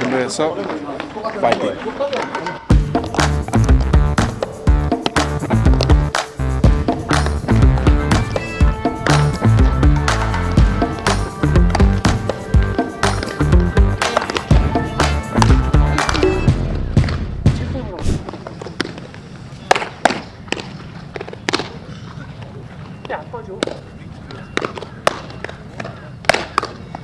준비해서 파이팅.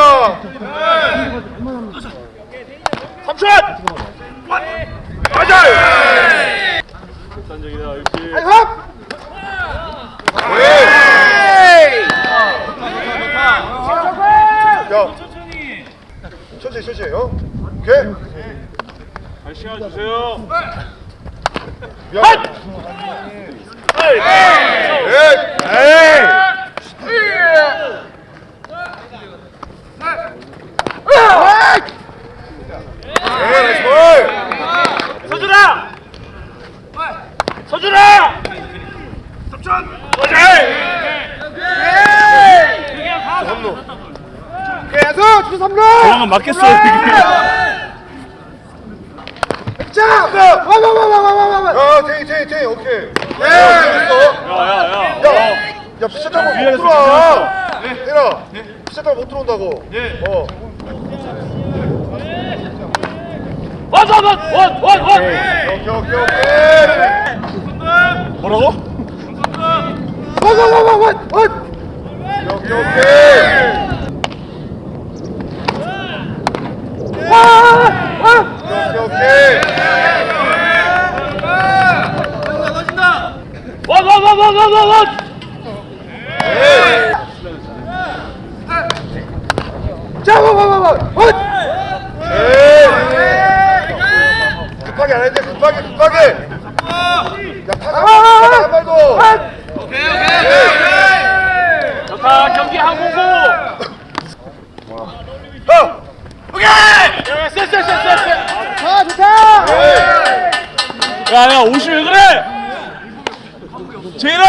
진짜 중요한 거야. 삼촌! 맞아! 아이, 헙! 야, 천천히, 천천히, 어? 오케이? 잘 시간 주세요. 미안. 에이! 에이, 나이스 볼! 서준아! 서준아! 삼루. 계속 주 삼루. 도망은 맞겠어 이게. 자, 와와와와와와. 야, 테이 테이 테이 오케이. 네. 됐어. 야야야. 야, 야 피자 타고 못 들어와. 피자 타고 못 들어온다고. 어. 원원 원 원 원. 오케이 오케이 오케이. 뭐라고? 와와와와와. 오케이 오케이. 오케이 오케이. 에이. 자, 와와와와. 에이. 급하게 안 했는데 급하게 급하게. 야, 타자 한 발도. 좋다 경기 항공고. 어. 쎄쎄 쎄쎄. 아, 좋다. 야야 옷이 왜 그래? 제인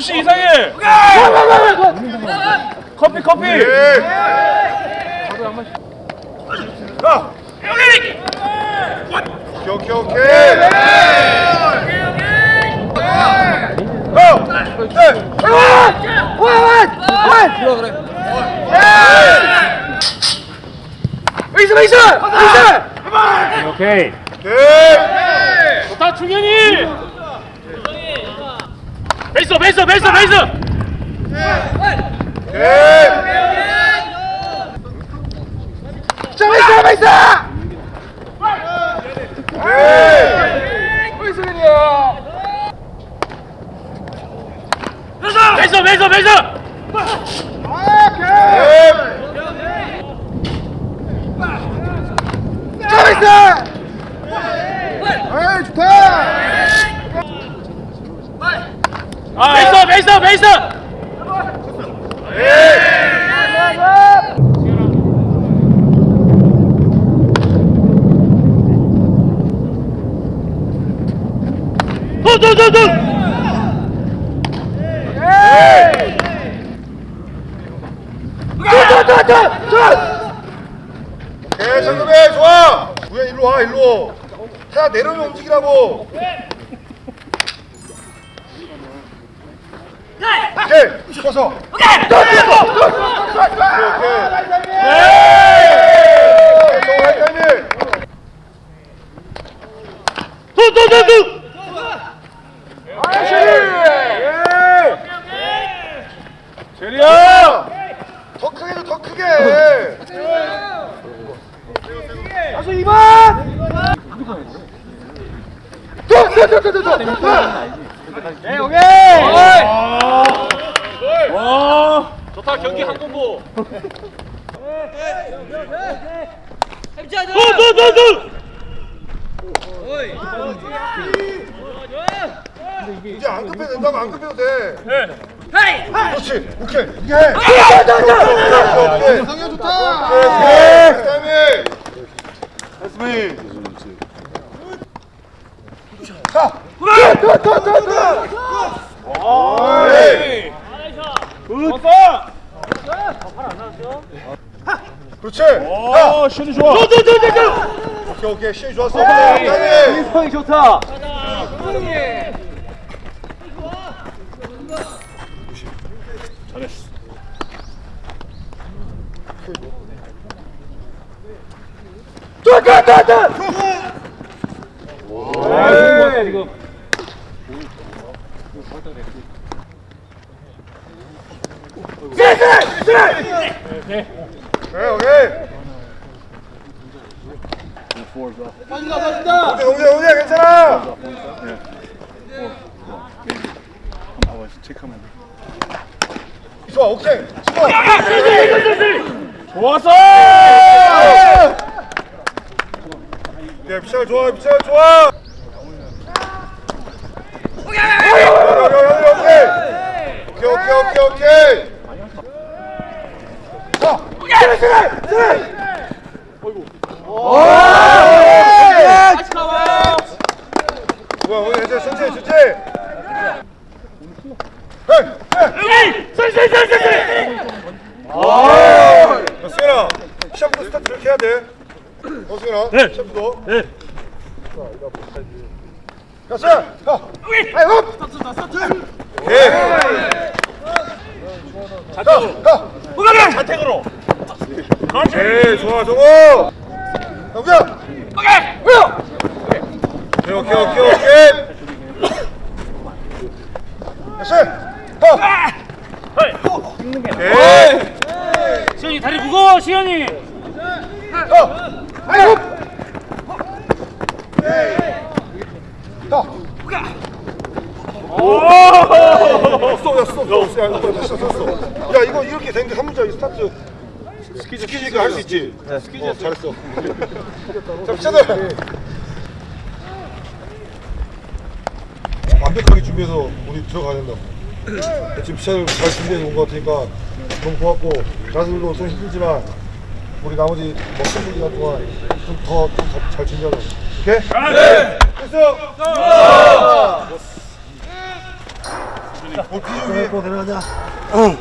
아 옷이 이상해. 커피 커피. 예. 자. 오케이 오케이 오케이. 어. 오케이. 오케이. 좋다 충현이. 베이스 베이스 베이스. 오케이. 자, 베이스 베이스. 오케이. 베이스 베이스 베이스. 자, 베이스. 에이, 좋다. 베이스 베이스 베이스. 두두두두. 오케이, 정금해, 좋아. 우야, 일로 와, 일로 와. 자, 내려오면 움직이라고. 오케이, 짚어서. 오케이, 오케이. 오케이, 정말 타이밍. 두두두두. 제리야. 더 크게 줘, 더 크게. 가수 2번. 더, 더, 더, 더, 더, 더. 오케이 오케이. 와 좋다 경기 한 공보 두두두두 이제 안 급해도 된다고 안 급해도 돼. 헤이 그렇지. 오케이. 이게 해. 상현 좋다. 오케이. 타이밍. 나이스 자. 가. 에 이. 그렇지. 가. 슛이 좋아. 두두두두 오케이 오케이 시이 좋았어. 타이밍. 형이 좋다 잘했어 지금 네, 오케 좋아, 오케이. 네, 피샤가 좋아. 오케이, 오케이, 오케이, 오케이, 오케이, 오케이. 자, 그래, 그래, 그래. 뭐야, 오늘 이제 천천히, 천천히. 헤이, 헤이. 쏠쏠쏠쏠 야, 수현아, 시합부터 스타트 이렇게 해야 돼. 어, 수현아. 네. 시합부터. 네. 야, 수현, 가. 아이, 업. 오케이. 가, 가. 우가면 자택으로 오케이, 좋아, 정호. 영규야. 오케이 오케이, 오케이, 오케이, 오케이. 야, 수현, 가. 오케이. 시현이 다리 무거워 시현이 가. 아이, 업. 가. 써, 야, 써, 써, 써, 야, 이거 써. 야, 이거 이렇게 되는데 한 문자 이 스타트 스키즈 스키즈가 할수 있지. 네, 스키즈 어, 잘했어. 자, 피자들 완벽하게 준비해서 우리 들어가야 된다. 지금 피자들 잘 준비해서 온것 같으니까 너무 고맙고 가수들도 좀 힘들지만 우리 나머지 먹는 시간 동안 좀더잘 준비하자. 오케이? 네. 됐어. 그래, 꼭 내려가자. 응.